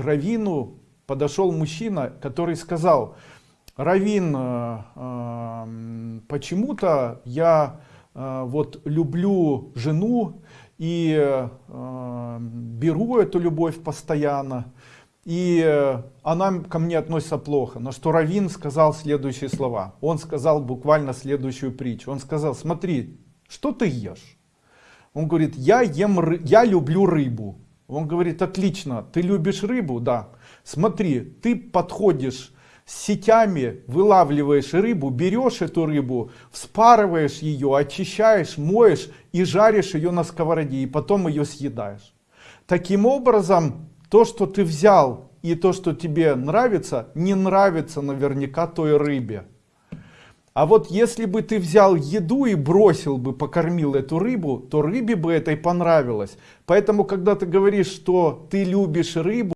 Равину подошел мужчина, который сказал, Равин, э, э, почему-то я э, вот люблю жену и беру эту любовь постоянно, и она ко мне относится плохо. Но что Равин сказал следующие слова. Он сказал буквально следующую притчу. Он сказал, смотри, что ты ешь? Он говорит, я ем, я люблю рыбу. Он говорит, отлично, ты любишь рыбу? Да. Смотри, ты подходишь сетями, вылавливаешь рыбу, берешь эту рыбу, вспарываешь ее, очищаешь, моешь и жаришь ее на сковороде, и потом ее съедаешь. Таким образом, то, что ты взял и то, что тебе нравится, не нравится наверняка той рыбе. А вот если бы ты взял еду и бросил бы, покормил эту рыбу, то рыбе бы этой понравилось. Поэтому, когда ты говоришь, что ты любишь рыбу,